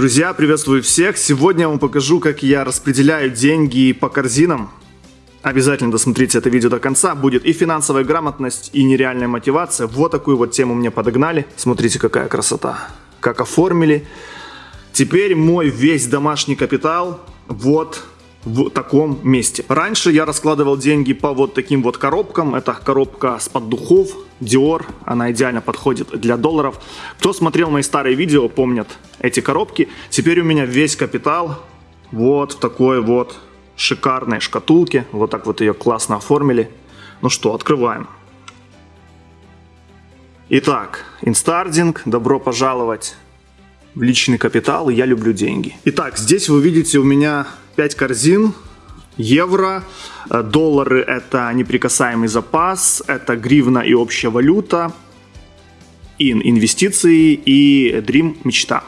Друзья, приветствую всех! Сегодня я вам покажу, как я распределяю деньги по корзинам. Обязательно досмотрите это видео до конца. Будет и финансовая грамотность, и нереальная мотивация. Вот такую вот тему мне подогнали. Смотрите, какая красота. Как оформили. Теперь мой весь домашний капитал вот в таком месте. Раньше я раскладывал деньги по вот таким вот коробкам. Это коробка с-под духов, Dior. Она идеально подходит для долларов. Кто смотрел мои старые видео, помнят эти коробки. Теперь у меня весь капитал вот в такой вот шикарной шкатулке. Вот так вот ее классно оформили. Ну что, открываем. Итак, инстардинг, добро пожаловать в личный капитал, я люблю деньги. Итак, здесь вы видите у меня 5 корзин, евро, э, доллары это неприкасаемый запас, это гривна и общая валюта, ин инвестиции и dream мечта.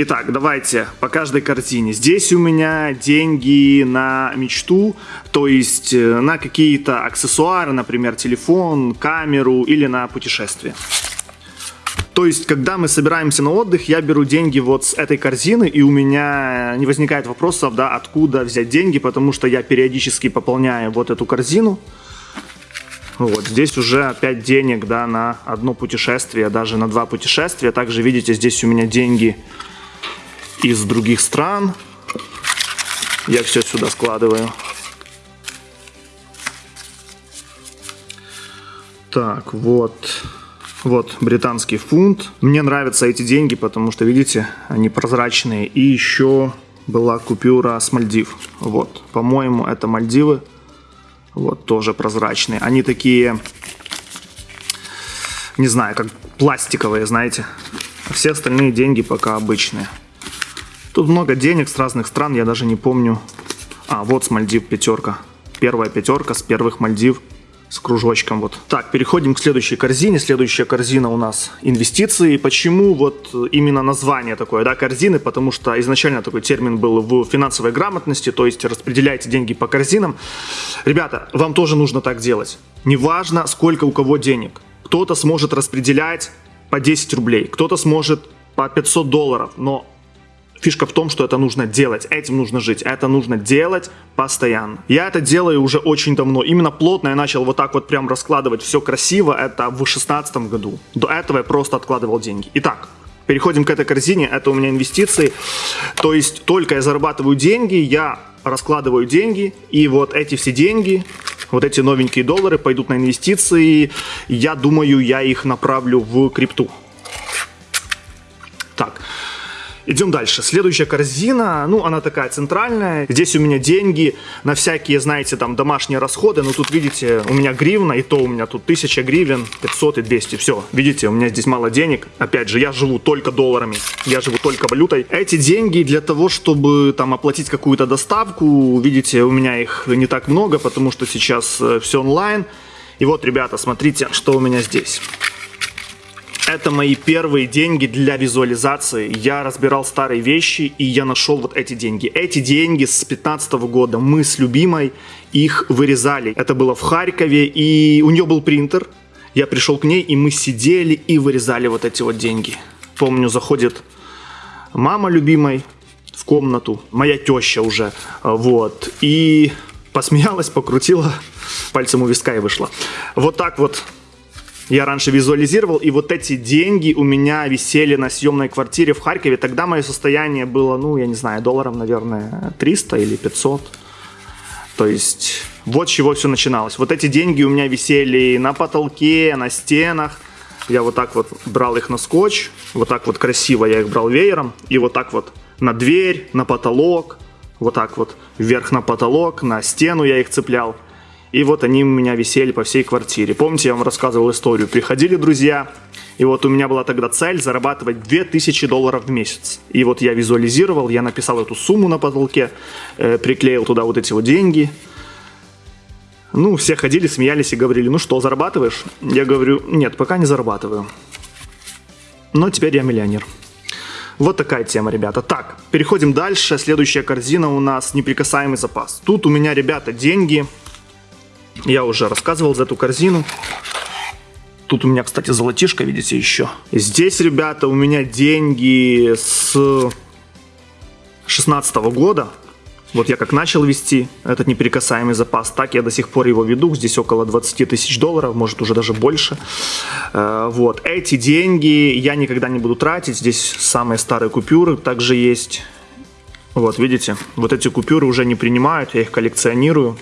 Итак, давайте по каждой картине. Здесь у меня деньги на мечту, то есть э, на какие-то аксессуары, например, телефон, камеру или на путешествие. То есть, когда мы собираемся на отдых, я беру деньги вот с этой корзины, и у меня не возникает вопросов, да, откуда взять деньги, потому что я периодически пополняю вот эту корзину. Вот, здесь уже опять денег, да, на одно путешествие, даже на два путешествия. Также, видите, здесь у меня деньги из других стран. Я все сюда складываю. Так, вот. Вот, британский фунт. Мне нравятся эти деньги, потому что, видите, они прозрачные. И еще была купюра с Мальдив. Вот, по-моему, это Мальдивы. Вот, тоже прозрачные. Они такие, не знаю, как пластиковые, знаете. А все остальные деньги пока обычные. Тут много денег с разных стран, я даже не помню. А, вот с Мальдив пятерка. Первая пятерка с первых Мальдив с кружочком. Вот. Так, переходим к следующей корзине. Следующая корзина у нас инвестиции. Почему вот именно название такое, да, корзины? Потому что изначально такой термин был в финансовой грамотности, то есть распределяйте деньги по корзинам. Ребята, вам тоже нужно так делать. Неважно, сколько у кого денег. Кто-то сможет распределять по 10 рублей, кто-то сможет по 500 долларов, но Фишка в том, что это нужно делать, этим нужно жить, это нужно делать постоянно. Я это делаю уже очень давно, именно плотно я начал вот так вот прям раскладывать все красиво, это в 2016 году. До этого я просто откладывал деньги. Итак, переходим к этой корзине, это у меня инвестиции, то есть только я зарабатываю деньги, я раскладываю деньги, и вот эти все деньги, вот эти новенькие доллары пойдут на инвестиции, я думаю, я их направлю в крипту. Идем дальше. Следующая корзина, ну, она такая центральная. Здесь у меня деньги на всякие, знаете, там, домашние расходы. Ну, тут, видите, у меня гривна, и то у меня тут 1000 гривен, 500 и 200. Все, видите, у меня здесь мало денег. Опять же, я живу только долларами, я живу только валютой. Эти деньги для того, чтобы, там, оплатить какую-то доставку, видите, у меня их не так много, потому что сейчас э, все онлайн. И вот, ребята, смотрите, что у меня здесь. Это мои первые деньги для визуализации. Я разбирал старые вещи, и я нашел вот эти деньги. Эти деньги с 15 года мы с любимой их вырезали. Это было в Харькове, и у нее был принтер. Я пришел к ней, и мы сидели и вырезали вот эти вот деньги. Помню, заходит мама любимой в комнату, моя теща уже, вот, и посмеялась, покрутила пальцем у виска и вышла. Вот так вот я раньше визуализировал, и вот эти деньги у меня висели на съемной квартире в Харькове. Тогда мое состояние было, ну, я не знаю, долларов, наверное, 300 или 500. То есть вот с чего все начиналось. Вот эти деньги у меня висели на потолке, на стенах. Я вот так вот брал их на скотч, вот так вот красиво я их брал веером, и вот так вот на дверь, на потолок, вот так вот вверх на потолок, на стену я их цеплял. И вот они у меня висели по всей квартире. Помните, я вам рассказывал историю. Приходили друзья, и вот у меня была тогда цель зарабатывать 2000 долларов в месяц. И вот я визуализировал, я написал эту сумму на потолке, э, приклеил туда вот эти вот деньги. Ну, все ходили, смеялись и говорили, ну что, зарабатываешь? Я говорю, нет, пока не зарабатываю. Но теперь я миллионер. Вот такая тема, ребята. Так, переходим дальше. Следующая корзина у нас неприкасаемый запас. Тут у меня, ребята, деньги я уже рассказывал за эту корзину. Тут у меня, кстати, золотишко, видите, еще. Здесь, ребята, у меня деньги с 16 года. Вот я как начал вести этот неприкасаемый запас, так я до сих пор его веду. Здесь около 20 тысяч долларов, может уже даже больше. Э, вот. Эти деньги я никогда не буду тратить. Здесь самые старые купюры также есть. Вот, видите, вот эти купюры уже не принимают, я их коллекционирую.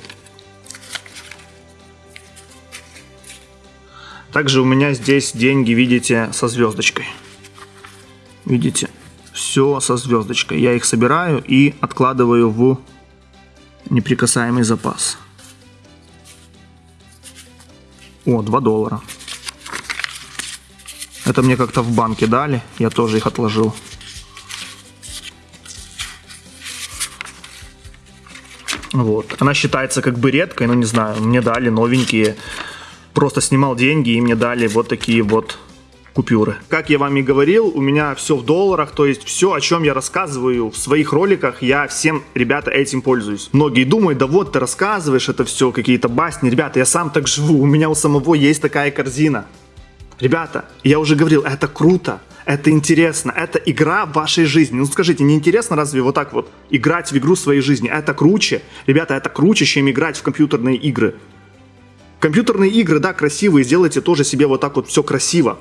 Также у меня здесь деньги, видите, со звездочкой. Видите, все со звездочкой. Я их собираю и откладываю в неприкасаемый запас. О, 2 доллара. Это мне как-то в банке дали, я тоже их отложил. Вот. Она считается как бы редкой, но не знаю, мне дали новенькие. Просто снимал деньги и мне дали вот такие вот купюры. Как я вам и говорил, у меня все в долларах, то есть все, о чем я рассказываю в своих роликах, я всем, ребята, этим пользуюсь. Многие думают, да вот ты рассказываешь, это все какие-то басни. Ребята, я сам так живу, у меня у самого есть такая корзина. Ребята, я уже говорил, это круто, это интересно, это игра в вашей жизни. Ну скажите, не интересно разве вот так вот играть в игру своей жизни? Это круче, ребята, это круче, чем играть в компьютерные игры. Компьютерные игры, да, красивые, сделайте тоже себе вот так вот все красиво.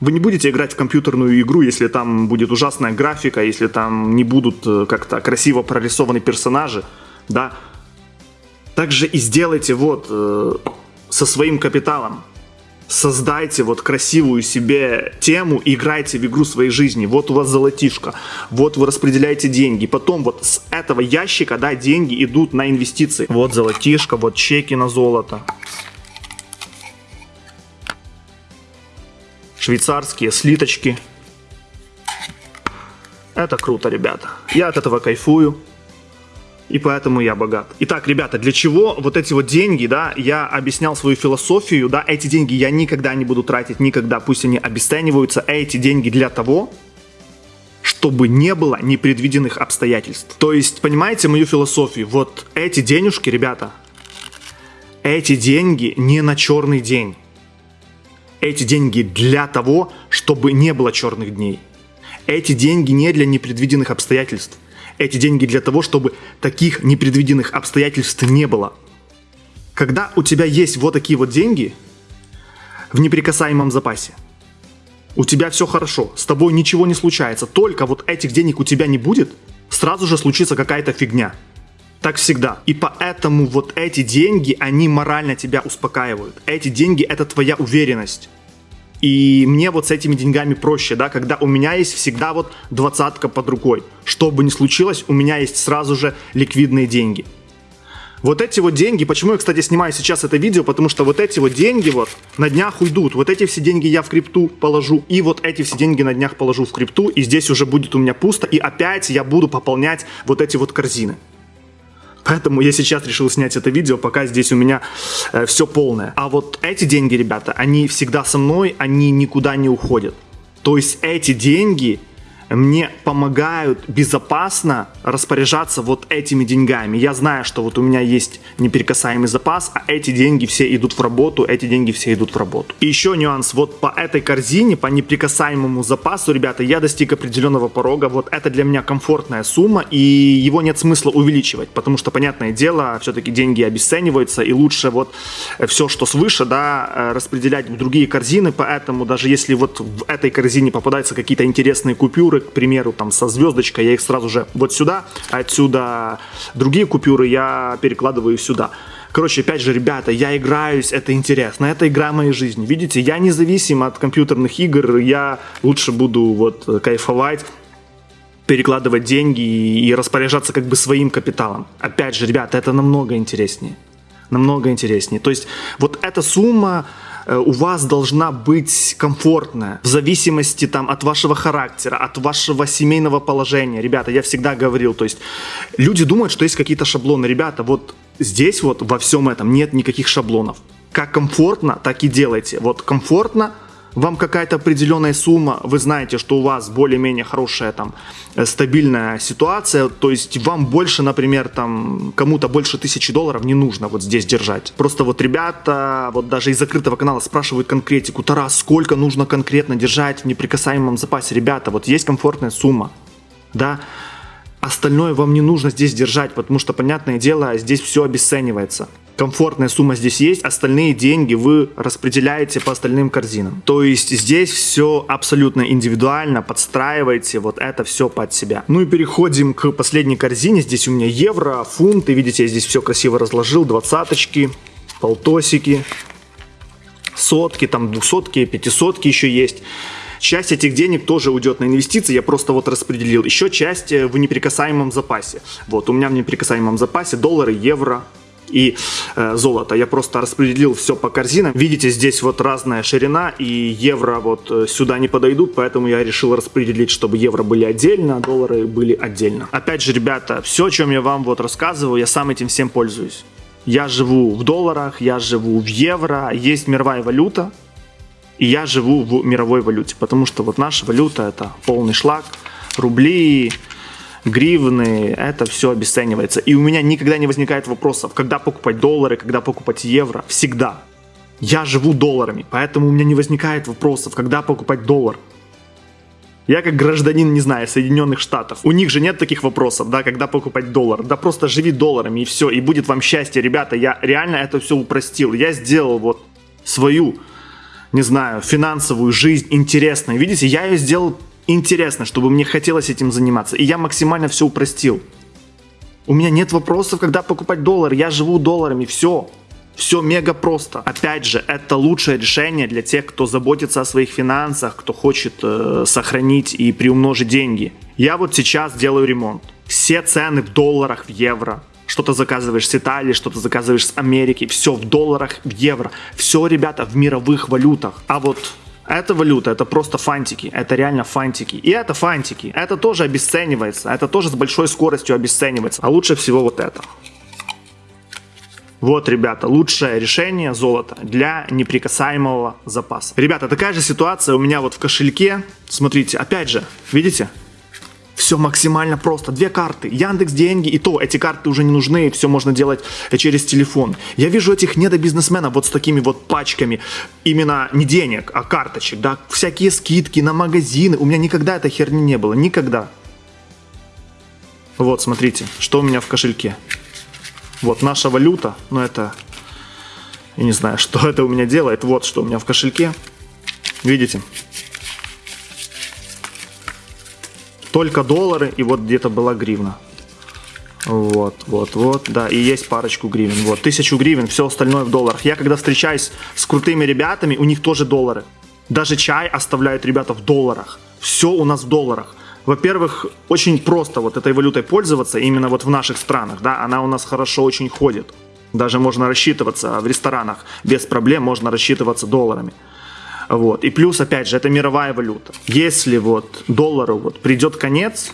Вы не будете играть в компьютерную игру, если там будет ужасная графика, если там не будут э, как-то красиво прорисованы персонажи, да. Также и сделайте вот э, со своим капиталом. Создайте вот красивую себе тему играйте в игру своей жизни. Вот у вас золотишко, вот вы распределяете деньги. Потом вот с этого ящика, да, деньги идут на инвестиции. Вот золотишко, вот чеки на золото. швейцарские слиточки. Это круто, ребята. Я от этого кайфую. И поэтому я богат. Итак, ребята, для чего вот эти вот деньги, да, я объяснял свою философию, да, эти деньги я никогда не буду тратить, никогда, пусть они обесцениваются, эти деньги для того, чтобы не было непредвиденных обстоятельств. То есть, понимаете мою философию? Вот эти денежки, ребята, эти деньги не на черный день эти деньги для того, чтобы не было черных дней. Эти деньги не для непредвиденных обстоятельств. Эти деньги для того, чтобы таких непредвиденных обстоятельств не было. Когда у тебя есть вот такие вот деньги в неприкасаемом запасе, у тебя все хорошо, с тобой ничего не случается, только вот этих денег у тебя не будет, сразу же случится какая-то фигня. Так всегда. И поэтому вот эти деньги, они морально тебя успокаивают. Эти деньги это твоя уверенность. И мне вот с этими деньгами проще, да, когда у меня есть всегда вот двадцатка под рукой. Что бы ни случилось, у меня есть сразу же ликвидные деньги. Вот эти вот деньги, почему я, кстати, снимаю сейчас это видео, потому что вот эти вот деньги вот на днях уйдут. Вот эти все деньги я в крипту положу, и вот эти все деньги на днях положу в крипту, и здесь уже будет у меня пусто, и опять я буду пополнять вот эти вот корзины. Поэтому я сейчас решил снять это видео, пока здесь у меня э, все полное. А вот эти деньги, ребята, они всегда со мной, они никуда не уходят. То есть эти деньги мне помогают безопасно распоряжаться вот этими деньгами. Я знаю, что вот у меня есть неперекасаемый запас, а эти деньги все идут в работу, эти деньги все идут в работу. И еще нюанс, вот по этой корзине, по неприкасаемому запасу, ребята, я достиг определенного порога, вот это для меня комфортная сумма, и его нет смысла увеличивать, потому что, понятное дело, все-таки деньги обесцениваются, и лучше вот все, что свыше, да, э, распределять в другие корзины, поэтому даже если вот в этой корзине попадаются какие-то интересные купюры, к примеру, там со звездочкой, я их сразу же вот сюда, отсюда другие купюры я перекладываю сюда. Короче, опять же, ребята, я играюсь, это интересно, это игра моей жизни. Видите, я независим от компьютерных игр, я лучше буду вот кайфовать, перекладывать деньги и распоряжаться как бы своим капиталом. Опять же, ребята, это намного интереснее. Намного интереснее. То есть вот эта сумма, у вас должна быть комфортная в зависимости там от вашего характера, от вашего семейного положения. Ребята, я всегда говорил, то есть люди думают, что есть какие-то шаблоны. Ребята, вот здесь вот во всем этом нет никаких шаблонов. Как комфортно, так и делайте. Вот комфортно, вам какая-то определенная сумма, вы знаете, что у вас более-менее хорошая там э, стабильная ситуация, то есть вам больше, например, там кому-то больше тысячи долларов не нужно вот здесь держать. Просто вот ребята вот даже из закрытого канала спрашивают конкретику, Тарас, сколько нужно конкретно держать в неприкасаемом запасе? Ребята, вот есть комфортная сумма, да, остальное вам не нужно здесь держать, потому что, понятное дело, здесь все обесценивается комфортная сумма здесь есть, остальные деньги вы распределяете по остальным корзинам. То есть здесь все абсолютно индивидуально, подстраивайте вот это все под себя. Ну и переходим к последней корзине. Здесь у меня евро, фунты, видите, я здесь все красиво разложил, двадцаточки, полтосики, сотки, там двухсотки, пятисотки еще есть. Часть этих денег тоже уйдет на инвестиции, я просто вот распределил. Еще часть э, в неприкасаемом запасе. Вот, у меня в неприкасаемом запасе доллары, евро, и э, золото. Я просто распределил все по корзинам. Видите, здесь вот разная ширина и евро вот э, сюда не подойдут, поэтому я решил распределить, чтобы евро были отдельно, а доллары были отдельно. Опять же, ребята, все, о чем я вам вот рассказываю, я сам этим всем пользуюсь. Я живу в долларах, я живу в евро, есть мировая валюта, и я живу в мировой валюте, потому что вот наша валюта это полный шлак, рубли, гривны, это все обесценивается. И у меня никогда не возникает вопросов, когда покупать доллары, когда покупать евро. Всегда. Я живу долларами, поэтому у меня не возникает вопросов, когда покупать доллар. Я как гражданин, не знаю, Соединенных Штатов. У них же нет таких вопросов, да, когда покупать доллар. Да просто живи долларами и все, и будет вам счастье. Ребята, я реально это все упростил. Я сделал вот свою, не знаю, финансовую жизнь интересной. Видите, я ее сделал интересно, чтобы мне хотелось этим заниматься. И я максимально все упростил. У меня нет вопросов, когда покупать доллар. Я живу долларами. Все. Все мега просто. Опять же, это лучшее решение для тех, кто заботится о своих финансах, кто хочет э, сохранить и приумножить деньги. Я вот сейчас делаю ремонт. Все цены в долларах, в евро. Что-то заказываешь с Италии, что-то заказываешь с Америки. Все в долларах, в евро. Все, ребята, в мировых валютах. А вот это валюта, это просто фантики, это реально фантики. И это фантики, это тоже обесценивается, это тоже с большой скоростью обесценивается. А лучше всего вот это. Вот, ребята, лучшее решение золота для неприкасаемого запаса. Ребята, такая же ситуация у меня вот в кошельке. Смотрите, опять же, видите? Все максимально просто. Две карты. Яндекс деньги и то. Эти карты уже не нужны. Все можно делать через телефон. Я вижу этих недобизнесменов вот с такими вот пачками. Именно не денег, а карточек. Да, всякие скидки на магазины. У меня никогда этой херни не было. Никогда. Вот, смотрите, что у меня в кошельке. Вот наша валюта. Ну, это... Я не знаю, что это у меня делает. Вот, что у меня в кошельке. Видите? Только доллары и вот где-то была гривна. Вот, вот, вот, да, и есть парочку гривен. Вот, тысячу гривен, все остальное в долларах. Я когда встречаюсь с крутыми ребятами, у них тоже доллары. Даже чай оставляют ребята в долларах. Все у нас в долларах. Во-первых, очень просто вот этой валютой пользоваться, именно вот в наших странах, да, она у нас хорошо очень ходит. Даже можно рассчитываться в ресторанах без проблем, можно рассчитываться долларами. Вот. И плюс, опять же, это мировая валюта. Если вот доллару вот придет конец,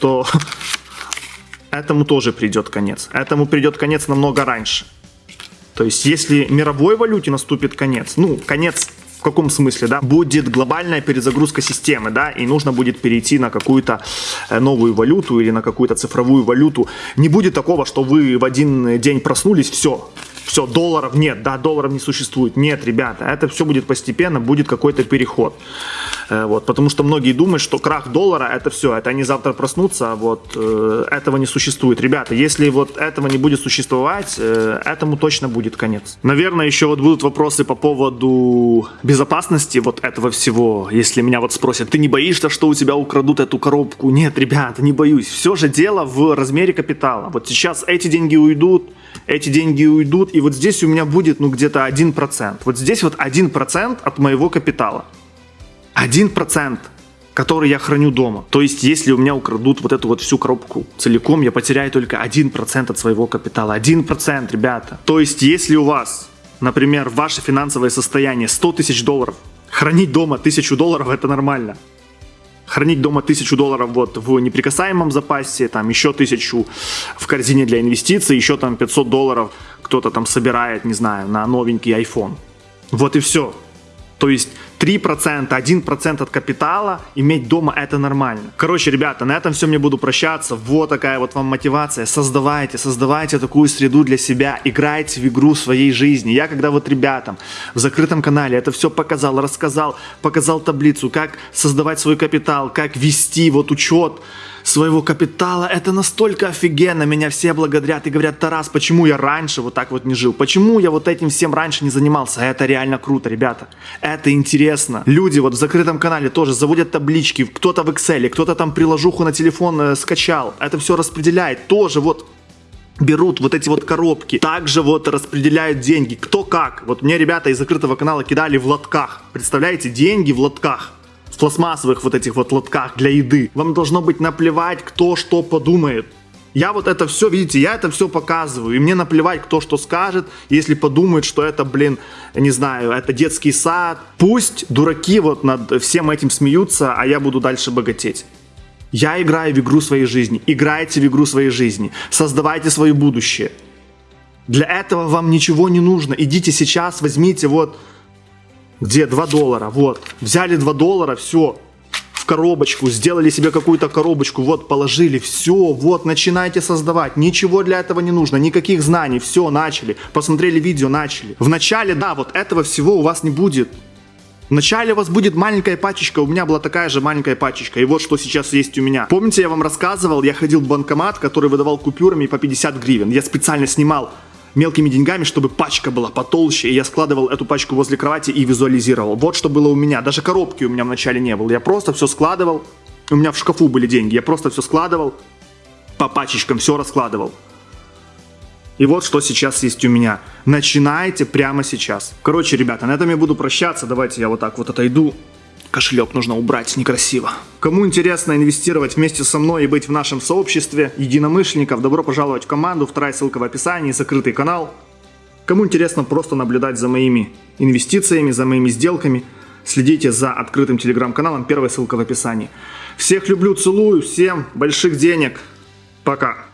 то этому тоже придет конец. Этому придет конец намного раньше. То есть, если мировой валюте наступит конец, ну, конец в каком смысле, да, будет глобальная перезагрузка системы, да, и нужно будет перейти на какую-то э, новую валюту или на какую-то цифровую валюту. Не будет такого, что вы в один день проснулись, все, все, долларов нет, да, долларов не существует. Нет, ребята, это все будет постепенно, будет какой-то переход. Э, вот, потому что многие думают, что крах доллара это все, это они завтра проснутся, а вот э, этого не существует. Ребята, если вот этого не будет существовать, э, этому точно будет конец. Наверное, еще вот будут вопросы по поводу безопасности вот этого всего. Если меня вот спросят, ты не боишься, что у тебя украдут эту коробку? Нет, ребята, не боюсь. Все же дело в размере капитала. Вот сейчас эти деньги уйдут, эти деньги уйдут, и вот здесь у меня будет, ну, где-то 1%. Вот здесь вот 1% от моего капитала. 1%, который я храню дома. То есть, если у меня украдут вот эту вот всю коробку целиком, я потеряю только 1% от своего капитала. 1%, ребята. То есть, если у вас, например, ваше финансовое состояние 100 тысяч долларов, хранить дома 1000 долларов это нормально хранить дома тысячу долларов вот в неприкасаемом запасе, там еще тысячу в корзине для инвестиций, еще там 500 долларов кто-то там собирает, не знаю, на новенький iPhone. Вот и все. То есть 3%, 1% от капитала иметь дома это нормально. Короче, ребята, на этом все мне буду прощаться. Вот такая вот вам мотивация. Создавайте, создавайте такую среду для себя. Играйте в игру своей жизни. Я когда вот ребятам в закрытом канале это все показал, рассказал, показал таблицу, как создавать свой капитал, как вести вот учет своего капитала. Это настолько офигенно. Меня все благодарят и говорят, Тарас, почему я раньше вот так вот не жил? Почему я вот этим всем раньше не занимался? Это реально круто, ребята. Это интересно. Люди вот в закрытом канале тоже заводят таблички. Кто-то в Excel, кто-то там приложуху на телефон э, скачал. Это все распределяет. Тоже вот берут вот эти вот коробки, также вот распределяют деньги, кто как. Вот мне ребята из закрытого канала кидали в лотках, представляете, деньги в лотках в пластмассовых вот этих вот лотках для еды. Вам должно быть наплевать, кто что подумает. Я вот это все, видите, я это все показываю, и мне наплевать, кто что скажет, если подумают, что это, блин, не знаю, это детский сад. Пусть дураки вот над всем этим смеются, а я буду дальше богатеть. Я играю в игру своей жизни. Играйте в игру своей жизни. Создавайте свое будущее. Для этого вам ничего не нужно. Идите сейчас, возьмите вот где 2 доллара, вот. Взяли 2 доллара, все, в коробочку, сделали себе какую-то коробочку, вот, положили, все, вот, начинайте создавать. Ничего для этого не нужно, никаких знаний, все, начали. Посмотрели видео, начали. Вначале, да, вот этого всего у вас не будет. Вначале у вас будет маленькая пачечка, у меня была такая же маленькая пачечка, и вот что сейчас есть у меня. Помните, я вам рассказывал, я ходил в банкомат, который выдавал купюрами по 50 гривен. Я специально снимал мелкими деньгами, чтобы пачка была потолще, и я складывал эту пачку возле кровати и визуализировал. Вот что было у меня. Даже коробки у меня вначале не было. Я просто все складывал. У меня в шкафу были деньги. Я просто все складывал по пачечкам, все раскладывал. И вот что сейчас есть у меня. Начинайте прямо сейчас. Короче, ребята, на этом я буду прощаться. Давайте я вот так вот отойду. Кошелек нужно убрать, некрасиво. Кому интересно инвестировать вместе со мной и быть в нашем сообществе единомышленников, добро пожаловать в команду, вторая ссылка в описании, закрытый канал. Кому интересно просто наблюдать за моими инвестициями, за моими сделками, следите за открытым телеграм-каналом, первая ссылка в описании. Всех люблю, целую, всем больших денег, пока.